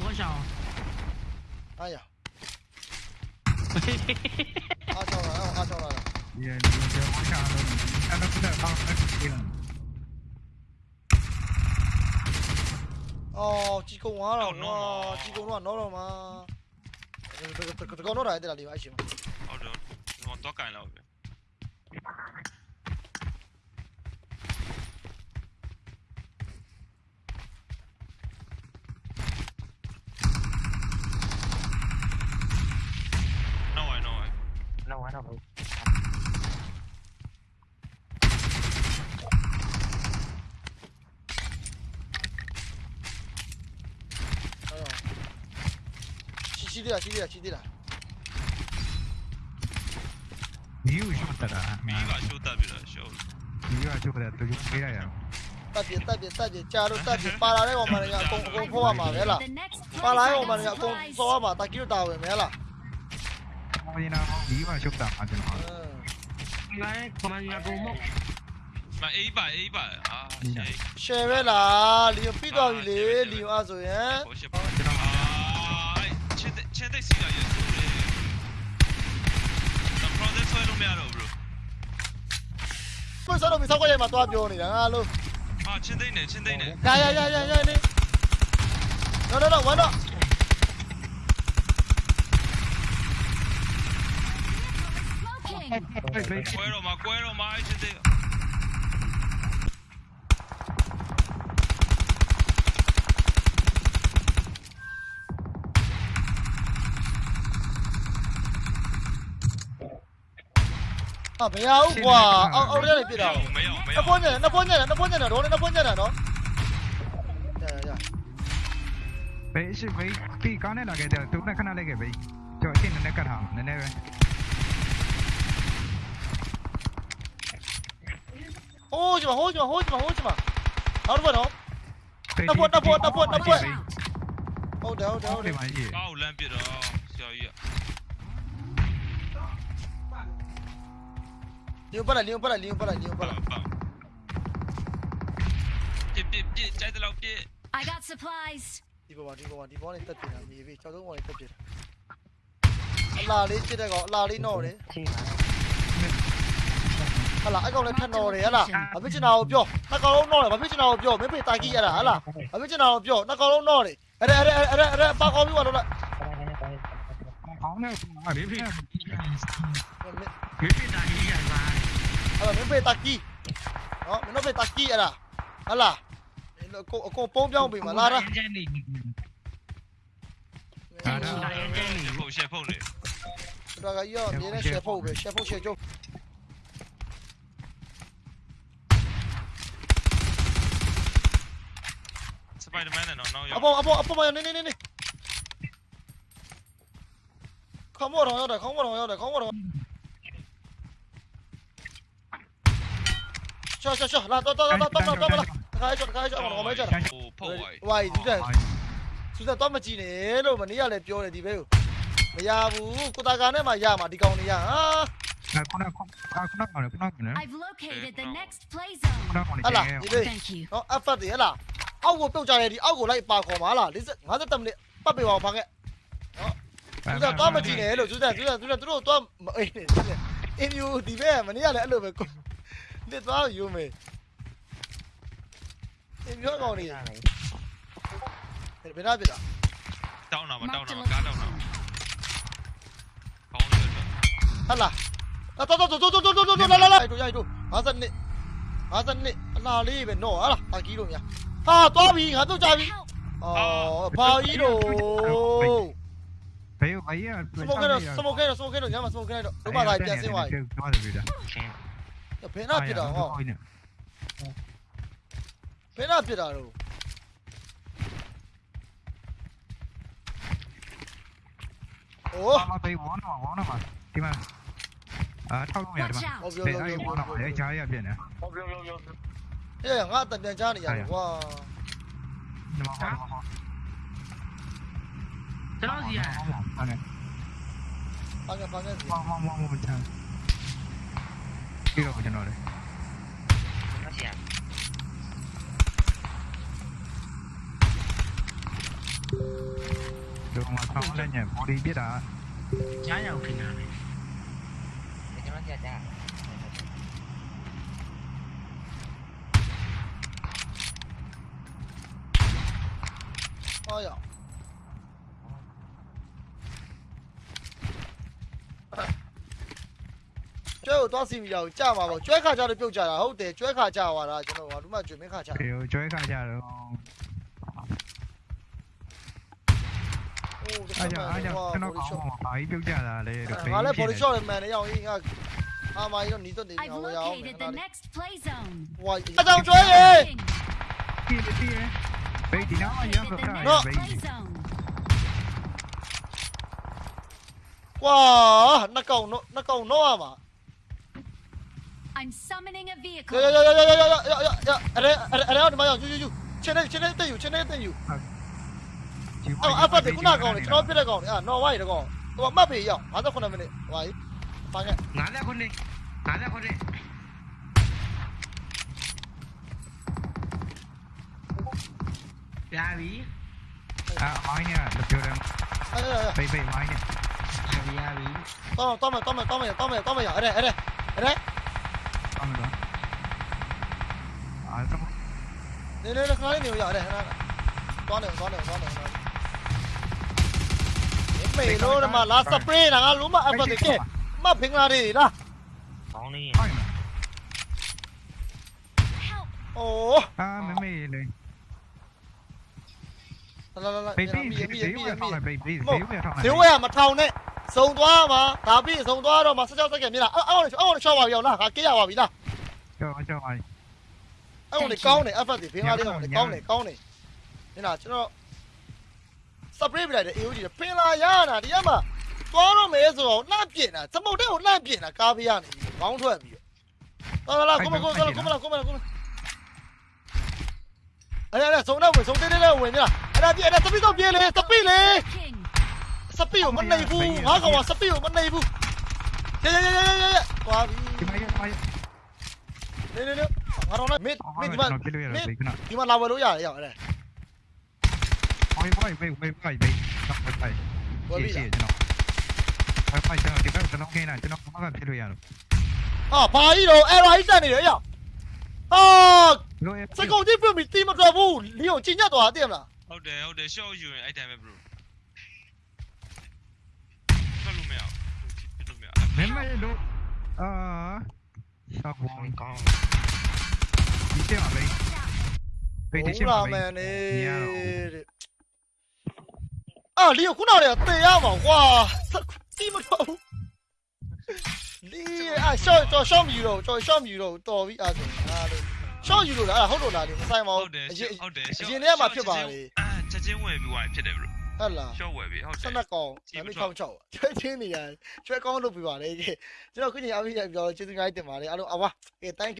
我想，哎呀，嘿嘿嘿嘿嘿嘿，阿娇来了，阿娇来了，你你你下，哎，他不能放，他死了。哦，追空啊，哦，追空了，no 了嘛，这个这个这个，no 了，这个离我近了，好的，我们躲开。上头。哎呦，基基地啊，基地啊，基地了。你又修得了？没敢修大兵了，修。你又修不，都回来呀。大姐，大姐，大姐，加入大姐，巴拉来我们那个公公破瓦马没了，巴拉来我们那个公破瓦马，他就打完没了。Kamajina Iba shukta Ajin Ha. Ngai Kamajina Gomok. Ma Iba Iba. Ah. Share ပဲလားလီယိုပြီးသွားပြီလေလီယိုအဲ့ဆိုရင် Bullshit. Ah. Chat chat သိရရဲ့ဆိုလေ။ The project ဆွဲလို့မရတော့ဘူး bro. ကိုယ်စားတော့မဆောက်ကြရမှာသွားပြောနေတာငါလို့ Ah ချင်းသိနေချင်းသိနေ ကာယာယာယာယာနေ no no no ဝမ်းတော့ Macuero, macuero, más ese tío. 아 매야우 와 아, 어려네 삐라 나 보냐 나 보냐 나 보냐 너 너네 나 보냐 너 야야야 베이시 베이 삐 까내 나게 돼 두분의 하나 내게 베이 저 팀은 내가 다 내내 왜 Hold you, hold you, hold you, hold you. Not one, no. Not one, not one, not one, not one. Hold down, hold down. ဒီမှာကြီး။ကောက်လမ်းပြစ်တော့ဆရာကြီးက Liu para, liu para, liu para, liu ဘာ para. ဘာပြစ်ပြစ်ပြစ်ကြိုက်တယ်လို့ပြစ် I got supplies. Đi bộ vào, đi bộ vào, đi bộ này tất tiền là mì về, cho tôi ngồi này tất tiền. Là đi chết đây có, là đi nổ đấy. ကြီးပါ။ ဟလာအဲ့ကောင်လည်းထက်တော်တယ်ဟလာဘာဖြစ်ချင်တာကိုပြောနှစ်ကောင်လုံးတော့တယ်ဘာဖြစ်ချင်တာကိုပြောမင်းဖေတိုင်ကြီးရတာဟလာဘာဖြစ်ချင်တာကိုပြောနှစ်ကောင်လုံးတော့တယ်အဲ့ဒါအဲ့ဒါအဲ့ဒါအဲ့ဒါပါကောင်းပြီးပါလို့လားကောင်းနေပါလေဖေမင်းဖေတိုင်ကြီးရတာဟလာမင်းဖေတိုင်ကြီးနော်မင်းတို့ဖေတိုင်ကြီးရတာဟလာအကိုအကိုပုံးပြောင်းပြီမလားလားဒါတော့ရှယ်ဖုတ်လေတော်ကရောမြင်းနဲ့ရှယ်ဖုတ်ပဲရှယ်ဖုတ်ရှယ်ကျုပ် နောက်ရောက်အပေါ်အပေါ်အပေါ်မရောက်နေနေနေခေါင်းမတော်ရောက်တယ်ခေါင်းမတော်ရောက်တယ်ခေါင်းမတော်ရှာရှာရှာလာတော့တော့တော့တော့တော့တော့တခါကြောတခါကြောအောင်မကြောတာဟိုဖုတ်ဝိုင်းဝိုင်းသူတက်သူတက်တော့မကြည့်နဲ့လို့မနေ့ကလည်းပြောတယ်ဒီဘဲကိုမရဘူးကိုတာကာနဲ့မှရမှာဒီကောင်နေရဟာခုနကခုနကခုနကခုနက I've located the next play zone ဟလာဒီလေဟော effort တွေဟလာ အောက်ကိုပြုတ်ကြတယ်ဒီအောက်ကိုလိုက်ပါခေါ်ပါလား50 50မိနစ်ပတ်ပေးပါအောင်ဖာခဲ့နော်သူကတော့မကြည့်နဲ့လို့သူကသူကသူကသူတို့တော့အေးနေအင်းယူဒီဘက်မနေ့ကလည်းအဲ့လိုပဲလက်သွားယူမယ်အင်းယူကောင်နေဘယ်နာပြတာတောင်းတာမတောင်းတာကားတောင်းတာကောင်းတယ်ဟလာတော်တော်တော်တော်တော်တော်တော်လာလာလာရိုက်ရိုက်ရိုက်52 52အလားလေးပဲနော်ဟာလားအာကီးလို့များ啊！抓鱼，啊都抓鱼。哦，跑一路。没有，没有。什么给了？什么给了？什么给了？干嘛？什么给了？干嘛来点新玩意？别那批了哈。别那批了。哦。啊，别玩了嘛，玩了嘛。对嘛？啊，超重呀嘛。别那有玩哪？还要加一点别的。 예, 아, 땀 괜찮아, 야, 와. Terus ya. Pakai pakai. Mau mau mau mau pencang. Kira pencang oleh. Terus ya. Đồ mà không lên nhỉ, bỏ đi biết à Trái đâu khi Để cho nó ra ra င်ခင်ဗျာကျွန်တော်ကြာကြာဟောရကျွဲကိုသွားစီမီအောင်ကြာမှာပေါ့ကျွဲခါကြတော့ပြုတ်ကြတာဟုတ်တယ်ကျွဲခါကြသွားတာကျွန်တော်ကဒီမှာကျွေမင်းခါကြဒီကိုကျွဲခါကြတော့โอ้အားကြောင့်အားကြောင့်ကျွန်တော်ကောင်းမှာဘာကြီးပြုတ်ကြတာလဲလို့ငါလည်း body shot မှန်တယ်ရအောင်ကြီးငါအာမကြီးတော့နီးတော့နေငါ I've ဝယ်ရအောင် located the next play zone. ဟွာအကြောင်ကျွဲရေ King. ကြည့်ကြည့်ဘေးဒီနောက်ရ Bey Dinamo yan Zafer. No. ကွာနှစ်ကောင်တော့နှစ်ကောင်တော့ရမှာ I'm summoning a vehicle. ရရရရရရရရရရအရဲအရဲအရဲတော့ဒီမှာရောက်ယူယူယူချင်းနေချင်းနေတက်ယူချင်းနေတက်ယူအော်အဖတ်ခုနကောင်လေကျွန်တော်ပြတဲ့ကောင်လေအာနော်ဝိုင်းတကောင်ဟိုမှတ်ပြီရောက်59မိနစ်ဟိုပါကြီးပါခဲ့59 59 രാവി മോയിനെയാണ് മോയിനെ രാവി രാവി tao to mày to mày to mày to mày to mày ở đây ở đây ở đây. Tao mày đó ở trong đây đây nó nhiều giờ đây to con to con to con đường mày nó mà lá spray là nó lúm mà ăn vào cái mà phình là gì đó? Ồ. À, mày mày lên. လို့မလာစပရေးငါလုံးမအဖတ်တဲ့မဖင်္ဂလာတွေလားကောင်းလေးဟိုင်း Help. အိုးအာမမေလေလာလာလာဘေးဘေးမီဘေးမီဘေးမီဝယ်မီထောင်းလိုက်ဘေးဘေးမဘေးဟုတ်ဝယ်ထောင်းလိုက်ဈေးဝယ်မထောင်နဲ့စုံသွားမှာဒါပြီးစုံသွားတော့မှ16စက္ကန့်မြင်လားအော်အော်အော်ရှော့ပါပြီအောင်လားဟာကေးရပါပြီလားကြောက်ကြောက်ပါအဲ့ဝင်ကောင်းတယ် effort တွေဖင်လာလေးကောင်းတယ်ကောင်းတယ်ကောင်းတယ်မြင်လားကျွန်တော် spray ပြလိုက်တယ် AOG ဖင်လာရတာဒီကမှသွားတော့မယ်ဆိုတော့လှမ်းပြင်တာစမုတ်တဲ့ကိုလှမ်းပြင်တာကားပေးရနေပြီခေါင်းထွက်ပြီးတော့လာလာကိုမကိုကိုကိုမလာကိုမလာကိုမအဲ့ဒါစုံတော့ဝင်စုံတဲတဲဝင်မြလား အဲ့ဒါပြအဲ့ဒါစပီတော့ပြေးလေစပီလေ King. စပီကိုမနေဘူးငါကောင်ကစပီကိုမနေဘူးရရရရရရသွားပြီဒီမရမိုင်းနေနေနေငါတော့လည်းမင်းမင်းဒီမှာပြလို့ရဘေးကနဒီမှာလာဝယ်လို့ရတယ်ရောက်အဲ့ဒါဟိုင်းဘေးဘေးဘေးဘေးဘေးတော့ဘေးဝယ်ပြီရှိလားကျွန်တော်ဘာဖိုက်ကျွန်တော်ဒီဘက်ကျွန်တော်ခင်းလာကျွန်တော်ဘာမှဖြစ်လို့ရတော့ဟာဘာကြီးတော့အဲ့ဒါကြီးတက်နေတယ်ရောက်ဟာလို့စကုံကြီးပြမိတီမတော်ဘူးလီယိုကြီးညက်သွားတယ်မလား ဟုတ်တယ်ဟုတ်တယ် short ယူရင်အဲ့တိုင်းပဲ bro ဖတ်လို့မရဘူးပြလို့မရ မင်းမလို့အာဆောက်ဘော ကောင်းကောင်း ဒီတဲ့မှာဘေးဘေးဒီ ဟု ချင်း တ် မှာ လား ဘေး မန်နေ ညရ တဲ့အာလီယိုခုနကတည်းကတေရမှာကွာတီမတော်ဘူးလီအာရှော့တော့ရှော့မယူတော့တော်ရှော့မယူတော့တော်ပြီအဲ့ဒါဟာလို့ ရှော့ယူလို့လားဟုတ်လို့လားဒီမဆိုင်ပါဟုဘူးတ်တယ်အရင်ဟုတ်တယ်အရင်တည်းကမှဖြစ်ပါလေချက်ချင်းဝယ်ပြီးသွားဖြစ်တယ် bro ဟုတ်လား short ဝယ်ပြီးဟုတ်တဆယ်နက်ကောင်ဒါမိထောင်ချောက်ကျွဲချင်းနေရကျွဲကောင်းလုပ်ပြပါလေကျွန်တော်ခုချိန်အပြည့်ပြောကျေးဇူးများတင်ပါတယ်အားလုံးအဝါကဲ thank